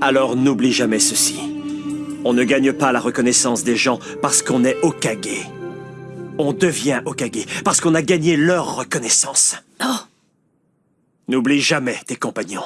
Alors n'oublie jamais ceci. On ne gagne pas la reconnaissance des gens parce qu'on est Okage. On devient Okage parce qu'on a gagné leur reconnaissance. Oh N'oublie jamais tes compagnons.